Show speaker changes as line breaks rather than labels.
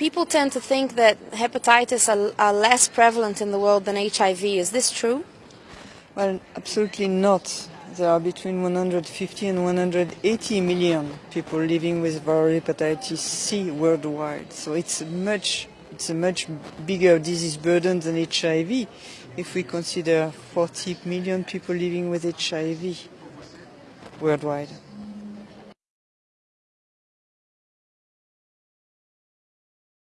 people tend to think that hepatitis are, are less prevalent in the world than HIV. Is this true?
Well, absolutely not. There are between 150 and 180 million people living with viral hepatitis C worldwide. So it's much, it's a much bigger disease burden than HIV if we consider 40 million people living with HIV worldwide.